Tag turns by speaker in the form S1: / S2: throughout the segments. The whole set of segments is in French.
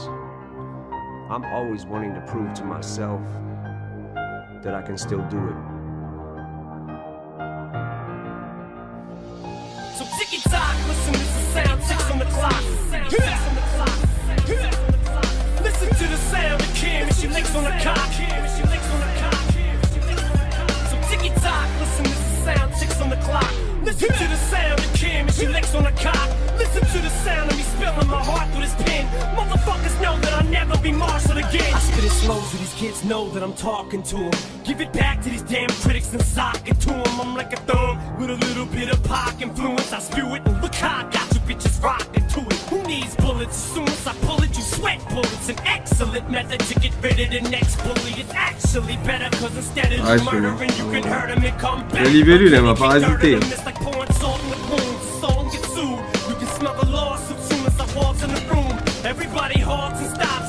S1: I'm always wanting to prove to myself that I can still do it.
S2: It so these kids know that I'm talking to them. Give it back to these damn critics and sock it to them. I'm like a thumb with a little bit of pop influence. I spew it and look how I got you bitches rocking to it. Who needs bullets? As soon as I pull it, you sweat bullets. An excellent method to get rid of the next bully. It's actually better cause instead of
S3: Ah,
S2: murdering, you can hurt him and come back.
S3: La libellule, elle m'a pas rajouté.
S2: It's like pouring salt in the wounds. The soul gets sued. You can smell the lawsuit soon as I walk in the room. Everybody halts and stops,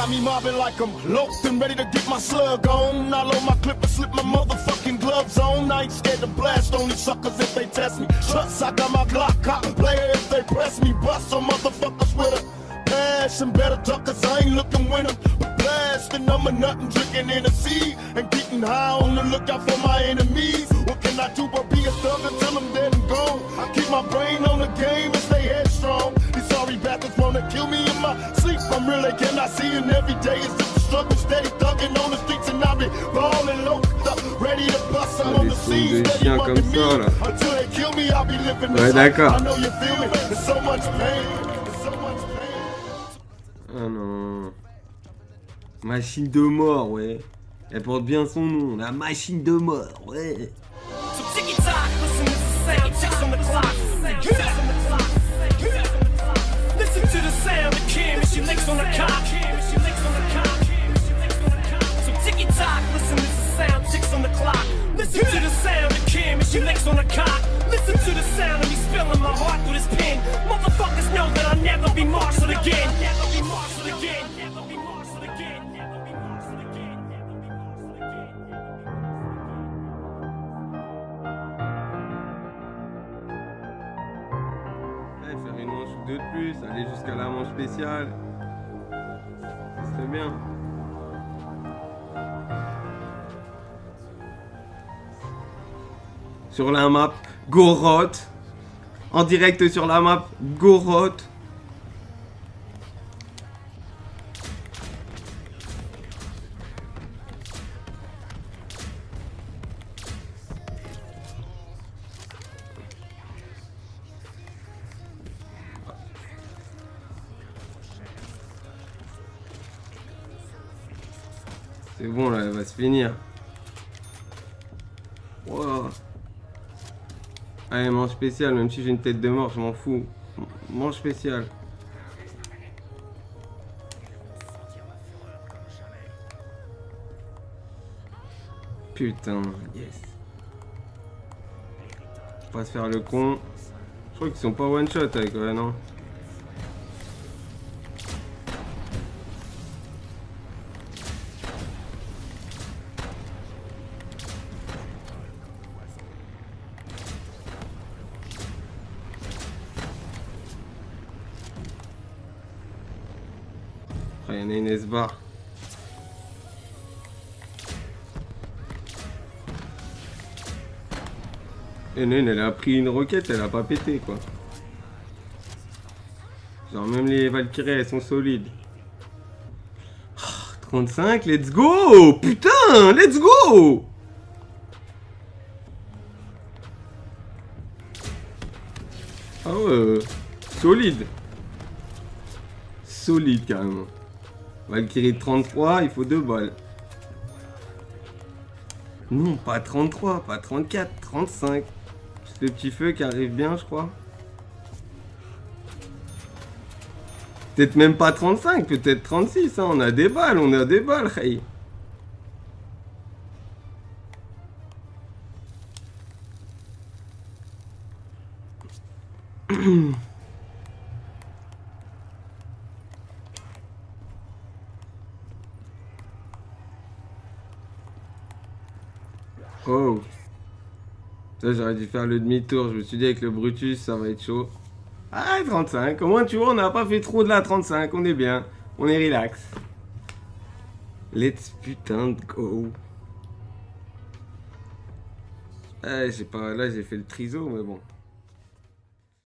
S4: got me mobbing like I'm locked and ready to get my slug on. I load my clip and slip my motherfucking gloves on. I ain't scared to blast only suckers if they test me. Trust I got my Glock cop player if they press me. Bust some motherfuckers with a passion. Better talk cause I ain't looking them. But blasting, I'm a and drinking in the sea. And getting high on the lookout for my enemies. What can I do but be a thug until I'm dead and gone? I keep my brain on the game and stay headstrong. These sorry bastards wanna kill me in my I'm really cannot see and every day is just a struggle. Steady thugging on the streets and I be balling low. Ready to bust I'm on
S3: des
S4: the scene.
S3: de
S4: Steady me. Until they kill me, I'll be living this life. I know you feel me. There's so much pain. There's so much pain.
S3: Ah non. Machine de mort, ouais. Elle porte bien son nom, la machine de mort, ouais.
S2: So She licks on the cock.
S3: Faire une manche ou deux de plus, aller jusqu'à la manche spéciale. C'est bien. Sur la map, Goroth. En direct sur la map, Goroth. C'est bon là, elle va se finir. Wow. Allez, manche spéciale, même si j'ai une tête de mort, je m'en fous. Manche spéciale. Putain, yes. Faut pas se faire le con. Je crois qu'ils sont pas one shot avec ouais, non Ah, il y en a une S-bar. Et Nen, elle a pris une roquette, elle a pas pété quoi. Genre même les Valkyries elles sont solides. Ah, 35, let's go Putain, let's go Ah ouais, euh, solide. Solide carrément. Valkyrie de 33, il faut deux balles. Non, pas 33, pas 34, 35. Le petit feu qui arrive bien, je crois. Peut-être même pas 35, peut-être 36. Hein. On a des balles, on a des balles, hey. Oh Ça j'aurais dû faire le demi-tour, je me suis dit avec le Brutus ça va être chaud. Ah 35, au moins tu vois on n'a pas fait trop de la 35, on est bien, on est relax. Let's putain go. Ah pas, là j'ai fait le triso mais bon.